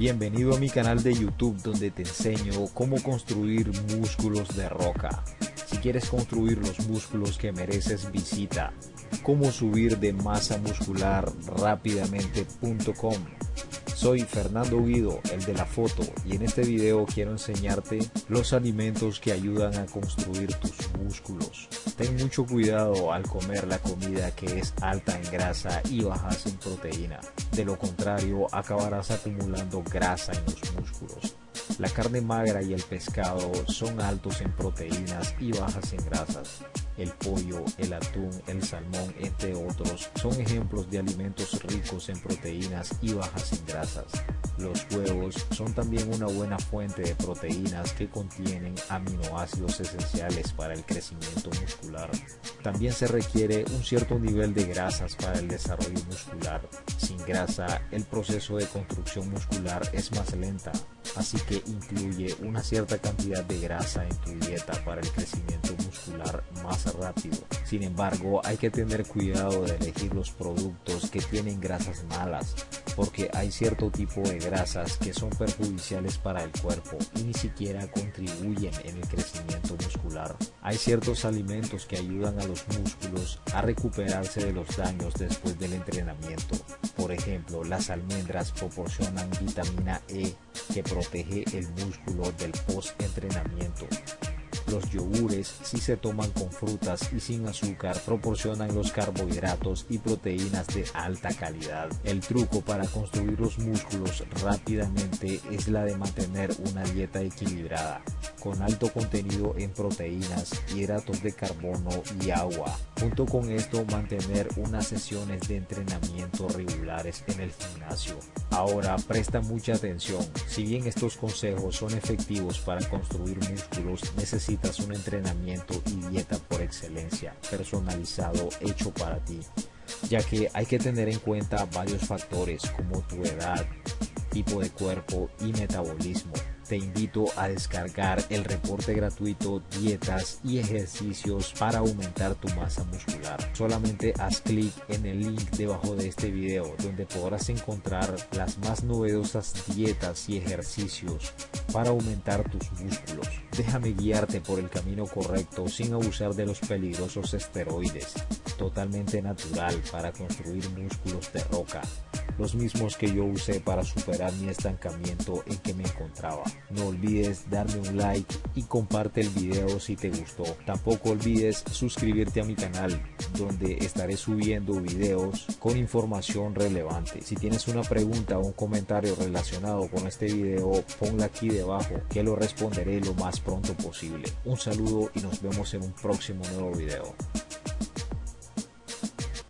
Bienvenido a mi canal de YouTube donde te enseño cómo construir músculos de roca. Si quieres construir los músculos que mereces visita cómo subir de masa muscular rápidamente.com. Soy Fernando Guido, el de la foto, y en este video quiero enseñarte los alimentos que ayudan a construir tus músculos. Ten mucho cuidado al comer la comida que es alta en grasa y bajas en proteína. De lo contrario, acabarás acumulando grasa en los músculos. La carne magra y el pescado son altos en proteínas y bajas en grasas. El pollo, el atún, el salmón, entre otros, son ejemplos de alimentos ricos en proteínas y bajas en grasas. Los huevos son también una buena fuente de proteínas que contienen aminoácidos esenciales para el crecimiento muscular. También se requiere un cierto nivel de grasas para el desarrollo muscular. Sin grasa, el proceso de construcción muscular es más lenta, así que incluye una cierta cantidad de grasa en tu dieta para el crecimiento muscular más rápido. Sin embargo, hay que tener cuidado de elegir los productos que tienen grasas malas, porque hay cierto tipo de grasas que son perjudiciales para el cuerpo y ni siquiera contribuyen en el crecimiento muscular. Hay ciertos alimentos que ayudan a los músculos a recuperarse de los daños después del entrenamiento. Por ejemplo, las almendras proporcionan vitamina E que protege el músculo del post-entrenamiento. Los yogures, si se toman con frutas y sin azúcar, proporcionan los carbohidratos y proteínas de alta calidad. El truco para construir los músculos rápidamente es la de mantener una dieta equilibrada, con alto contenido en proteínas, hidratos de carbono y agua. Junto con esto, mantener unas sesiones de entrenamiento regulares en el gimnasio. Ahora, presta mucha atención. Si bien estos consejos son efectivos para construir músculos, un entrenamiento y dieta por excelencia, personalizado, hecho para ti, ya que hay que tener en cuenta varios factores como tu edad, tipo de cuerpo y metabolismo te invito a descargar el reporte gratuito Dietas y ejercicios para aumentar tu masa muscular. Solamente haz clic en el link debajo de este video donde podrás encontrar las más novedosas dietas y ejercicios para aumentar tus músculos. Déjame guiarte por el camino correcto sin abusar de los peligrosos esteroides. Totalmente natural para construir músculos de roca los mismos que yo usé para superar mi estancamiento en que me encontraba. No olvides darme un like y comparte el video si te gustó. Tampoco olvides suscribirte a mi canal donde estaré subiendo videos con información relevante. Si tienes una pregunta o un comentario relacionado con este video, ponla aquí debajo que lo responderé lo más pronto posible. Un saludo y nos vemos en un próximo nuevo video.